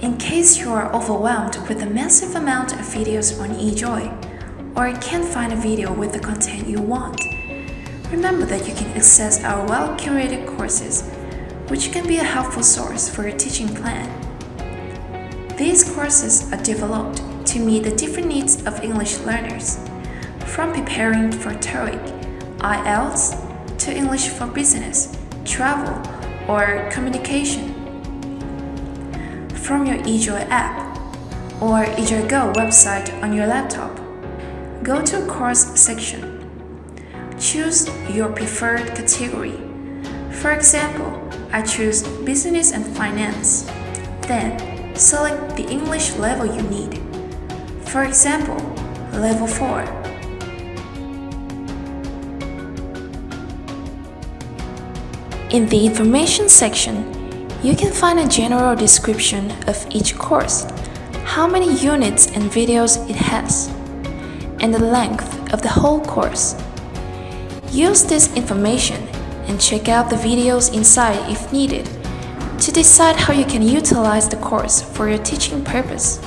In case you are overwhelmed with the massive amount of videos on eJoy, or can't find a video with the content you want, remember that you can access our well-curated courses, which can be a helpful source for your teaching plan. These courses are developed to meet the different needs of English learners, from preparing for TOEIC, IELTS, to English for business, travel, or communication from your eJoy app or eJoy Go website on your laptop. Go to Course section. Choose your preferred category. For example, I choose Business and Finance. Then, select the English level you need. For example, Level 4. In the Information section, you can find a general description of each course, how many units and videos it has, and the length of the whole course. Use this information and check out the videos inside if needed to decide how you can utilize the course for your teaching purpose.